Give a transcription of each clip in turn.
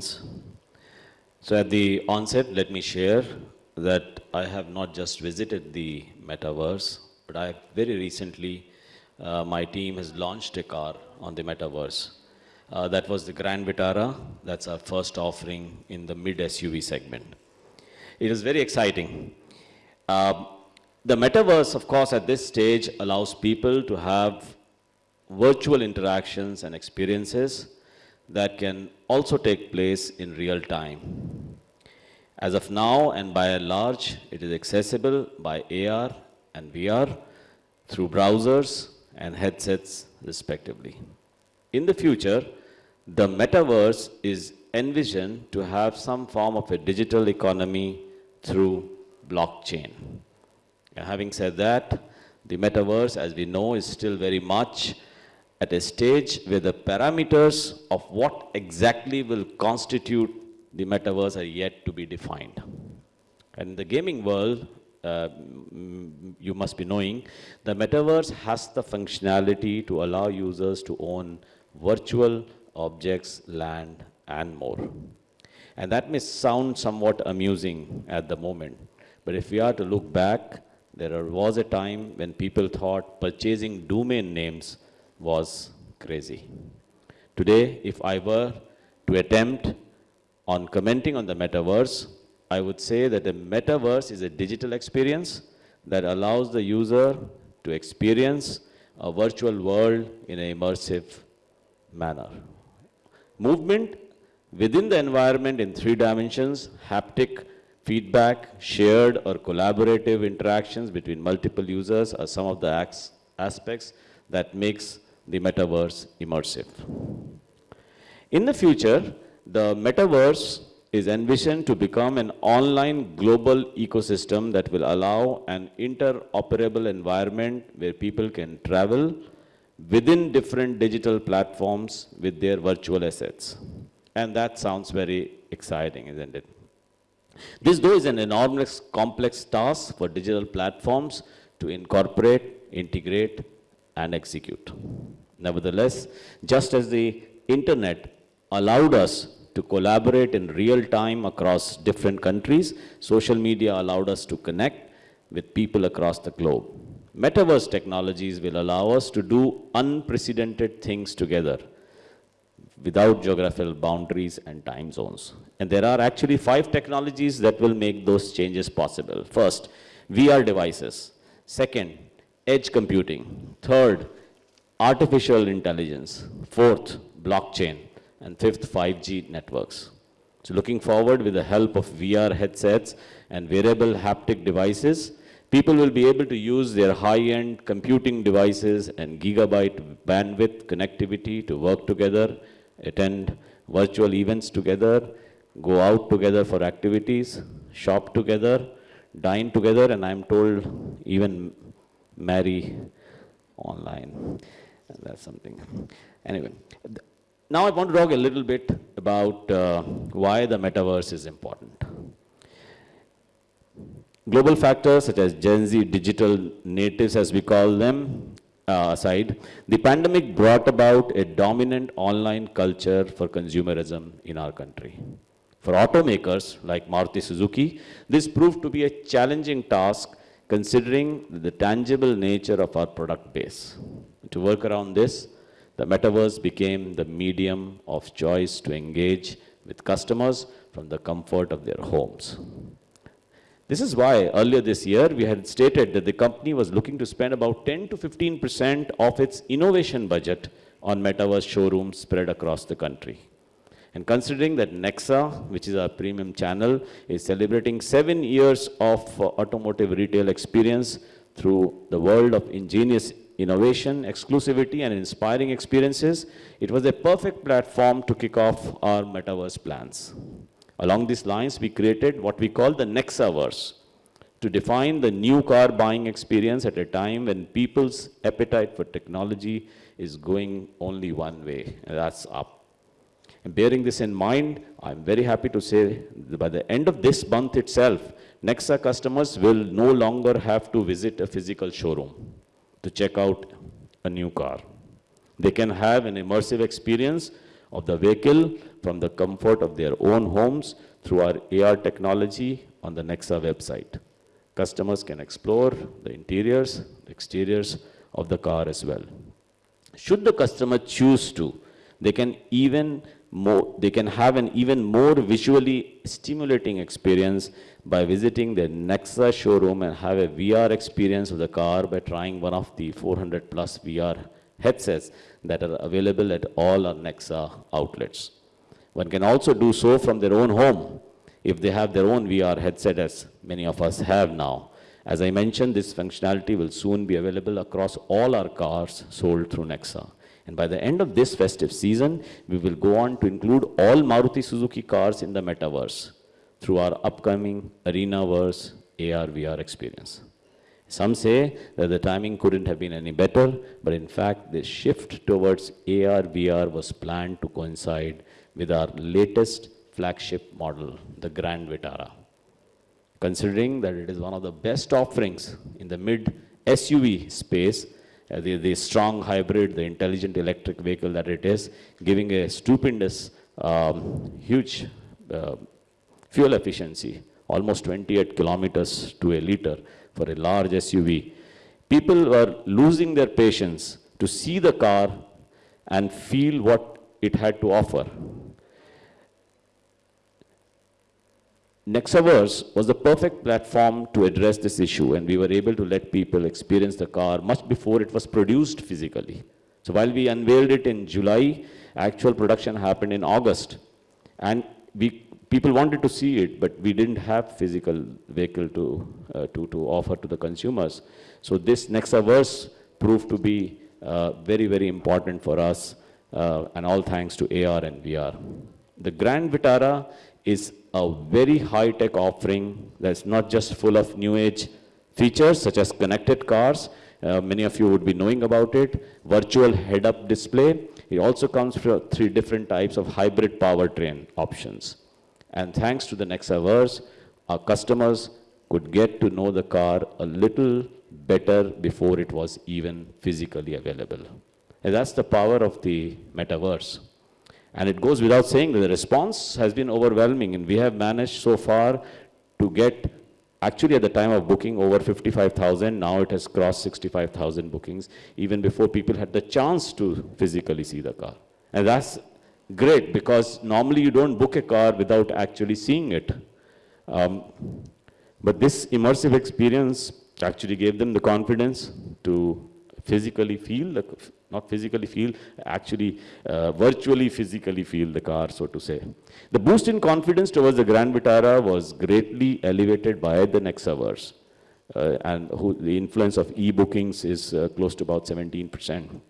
So at the onset, let me share that I have not just visited the metaverse, but I very recently, uh, my team has launched a car on the metaverse. Uh, that was the Grand Vitara. That's our first offering in the mid SUV segment. It is very exciting. Uh, the metaverse, of course, at this stage allows people to have virtual interactions and experiences that can also take place in real time. As of now and by and large, it is accessible by AR and VR through browsers and headsets respectively. In the future, the metaverse is envisioned to have some form of a digital economy through blockchain. Having said that, the metaverse, as we know, is still very much at a stage where the parameters of what exactly will constitute the metaverse are yet to be defined. And in the gaming world, uh, you must be knowing, the metaverse has the functionality to allow users to own virtual objects, land, and more. And that may sound somewhat amusing at the moment, but if we are to look back, there was a time when people thought purchasing domain names was crazy. Today, if I were to attempt on commenting on the metaverse, I would say that the metaverse is a digital experience that allows the user to experience a virtual world in an immersive manner. Movement within the environment in three dimensions, haptic, feedback, shared or collaborative interactions between multiple users are some of the aspects that makes the metaverse immersive. In the future, the metaverse is envisioned to become an online global ecosystem that will allow an interoperable environment where people can travel within different digital platforms with their virtual assets. And that sounds very exciting, isn't it? This, though, is an enormous complex task for digital platforms to incorporate, integrate, and execute. Nevertheless, just as the internet allowed us to collaborate in real time across different countries, social media allowed us to connect with people across the globe. Metaverse technologies will allow us to do unprecedented things together without geographical boundaries and time zones. And there are actually five technologies that will make those changes possible. First, VR devices. Second, edge computing. Third, artificial intelligence. Fourth, blockchain. And fifth, 5G networks. So looking forward with the help of VR headsets and wearable haptic devices, people will be able to use their high-end computing devices and gigabyte bandwidth connectivity to work together, attend virtual events together, go out together for activities, shop together, dine together, and I'm told even marry online. That's something. Anyway, now I want to talk a little bit about uh, why the metaverse is important. Global factors such as Gen Z digital natives, as we call them, uh, aside, the pandemic brought about a dominant online culture for consumerism in our country. For automakers like Maruti Suzuki, this proved to be a challenging task considering the tangible nature of our product base. To work around this, the metaverse became the medium of choice to engage with customers from the comfort of their homes. This is why earlier this year we had stated that the company was looking to spend about 10 to 15% of its innovation budget on metaverse showrooms spread across the country. And considering that Nexa, which is our premium channel, is celebrating seven years of uh, automotive retail experience through the world of ingenious innovation, exclusivity, and inspiring experiences, it was a perfect platform to kick off our metaverse plans. Along these lines, we created what we call the Nexaverse to define the new car buying experience at a time when people's appetite for technology is going only one way, and that's up. And bearing this in mind, I'm very happy to say that by the end of this month itself, Nexa customers will no longer have to visit a physical showroom to check out a new car. They can have an immersive experience of the vehicle from the comfort of their own homes through our AR technology on the Nexa website. Customers can explore the interiors, the exteriors of the car as well. Should the customer choose to, they can even more, they can have an even more visually stimulating experience by visiting the Nexa showroom and have a VR experience of the car by trying one of the 400 plus VR headsets that are available at all our Nexa outlets. One can also do so from their own home if they have their own VR headset as many of us have now. As I mentioned, this functionality will soon be available across all our cars sold through Nexa. And by the end of this festive season, we will go on to include all Maruti Suzuki cars in the metaverse through our upcoming ArenaVerse AR VR experience. Some say that the timing couldn't have been any better, but in fact, this shift towards AR VR was planned to coincide with our latest flagship model, the Grand Vitara. Considering that it is one of the best offerings in the mid SUV space, uh, the, the strong hybrid, the intelligent electric vehicle that it is, giving a stupendous, um, huge uh, fuel efficiency, almost 28 kilometers to a liter for a large SUV. People were losing their patience to see the car and feel what it had to offer. Nexaverse was the perfect platform to address this issue and we were able to let people experience the car much before it was produced physically. So while we unveiled it in July, actual production happened in August. And we, people wanted to see it, but we didn't have physical vehicle to, uh, to, to offer to the consumers. So this Nexaverse proved to be uh, very, very important for us, uh, and all thanks to AR and VR. The Grand Vitara is a very high-tech offering that's not just full of new age features such as connected cars, uh, many of you would be knowing about it, virtual head-up display. It also comes from three different types of hybrid powertrain options. And thanks to the Nexaverse, our customers could get to know the car a little better before it was even physically available. And that's the power of the metaverse. And it goes without saying that the response has been overwhelming and we have managed so far to get actually at the time of booking over 55,000, now it has crossed 65,000 bookings, even before people had the chance to physically see the car. And that's great because normally you don't book a car without actually seeing it. Um, but this immersive experience actually gave them the confidence to physically feel the not physically feel, actually uh, virtually physically feel the car, so to say. The boost in confidence towards the Grand Vitara was greatly elevated by the Nexaverse. Uh, and who, the influence of e-bookings is uh, close to about 17%.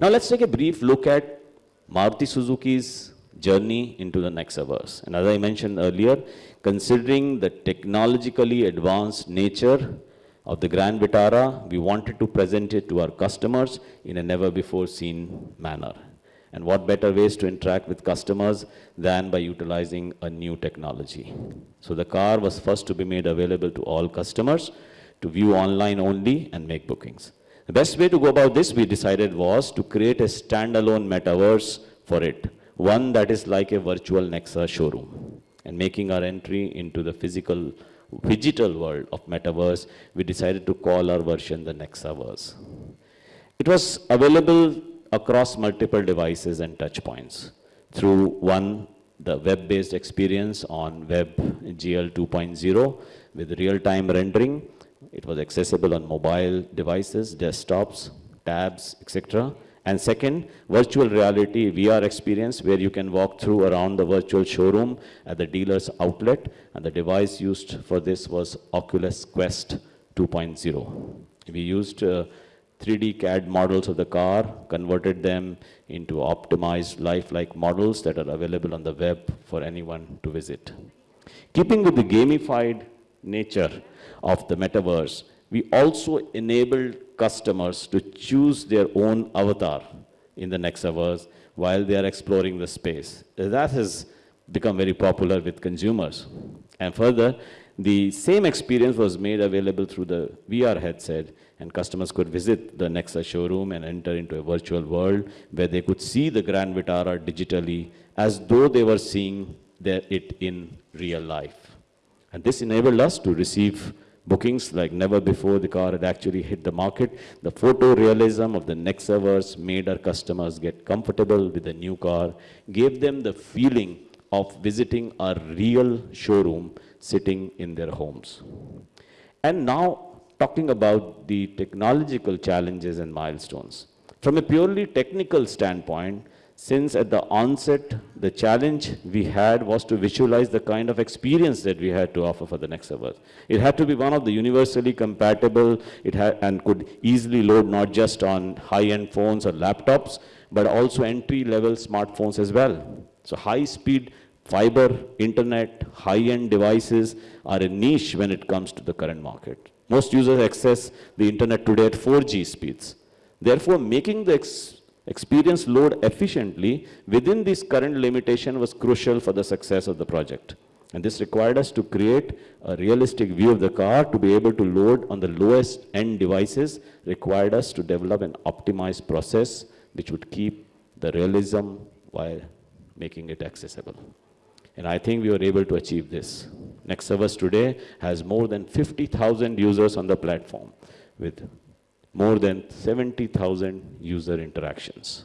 Now let's take a brief look at Maruti Suzuki's journey into the Nexaverse. And as I mentioned earlier, considering the technologically advanced nature of the Grand Vitara, we wanted to present it to our customers in a never before seen manner. And what better ways to interact with customers than by utilizing a new technology. So the car was first to be made available to all customers to view online only and make bookings. The best way to go about this, we decided, was to create a standalone metaverse for it, one that is like a virtual Nexa showroom, and making our entry into the physical digital world of metaverse, we decided to call our version the Nexaverse. It was available across multiple devices and touchpoints through one, the web-based experience on Web GL 2.0 with real-time rendering. It was accessible on mobile devices, desktops, tabs, etc. And second, virtual reality VR experience where you can walk through around the virtual showroom at the dealer's outlet. And the device used for this was Oculus Quest 2.0. We used uh, 3D CAD models of the car, converted them into optimized lifelike models that are available on the web for anyone to visit. Keeping with the gamified nature of the metaverse, we also enabled customers to choose their own avatar in the Nexaverse while they are exploring the space. That has become very popular with consumers. And further, the same experience was made available through the VR headset and customers could visit the Nexa showroom and enter into a virtual world where they could see the Grand Vitara digitally as though they were seeing their, it in real life. And this enabled us to receive bookings like never before the car had actually hit the market. The photorealism of the Nexaverse made our customers get comfortable with the new car, gave them the feeling of visiting a real showroom sitting in their homes. And now talking about the technological challenges and milestones. From a purely technical standpoint, since at the onset, the challenge we had was to visualize the kind of experience that we had to offer for the Nexaverse. It had to be one of the universally compatible, it had, and could easily load not just on high-end phones or laptops, but also entry-level smartphones as well. So high-speed fiber, internet, high-end devices are a niche when it comes to the current market. Most users access the internet today at 4G speeds. Therefore, making the experience load efficiently within this current limitation was crucial for the success of the project. And this required us to create a realistic view of the car to be able to load on the lowest end devices, required us to develop an optimized process which would keep the realism while making it accessible. And I think we were able to achieve this. Nexaverse today has more than 50,000 users on the platform with more than 70,000 user interactions.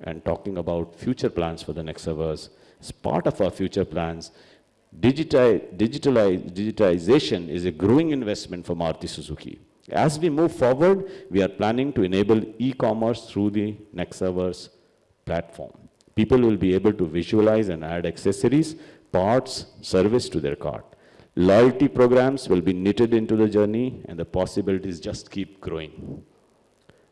And talking about future plans for the Nexaverse, as part of our future plans, digitize, digitalization is a growing investment for Maruti Suzuki. As we move forward, we are planning to enable e-commerce through the Nexaverse platform. People will be able to visualize and add accessories, parts, service to their cart. Loyalty programs will be knitted into the journey and the possibilities just keep growing.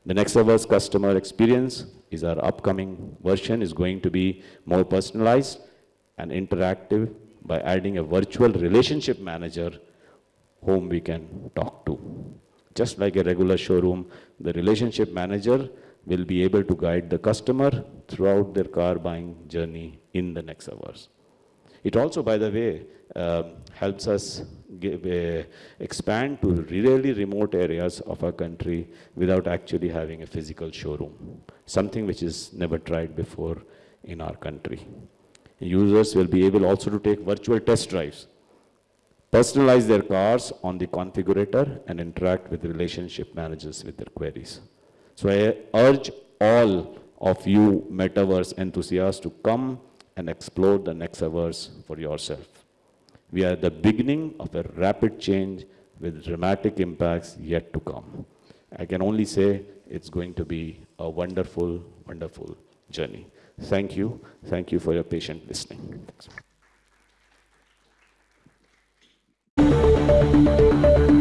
The Nexaverse customer experience is our upcoming version is going to be more personalized and interactive by adding a virtual relationship manager whom we can talk to. Just like a regular showroom, the relationship manager will be able to guide the customer throughout their car buying journey in the Nexaverse. It also, by the way, uh, helps us give, uh, expand to really remote areas of our country without actually having a physical showroom, something which is never tried before in our country. Users will be able also to take virtual test drives, personalize their cars on the configurator and interact with relationship managers with their queries. So I urge all of you metaverse enthusiasts to come and explore the Nexaverse for yourself. We are at the beginning of a rapid change with dramatic impacts yet to come. I can only say it's going to be a wonderful, wonderful journey. Thank you. Thank you for your patient listening. Thanks.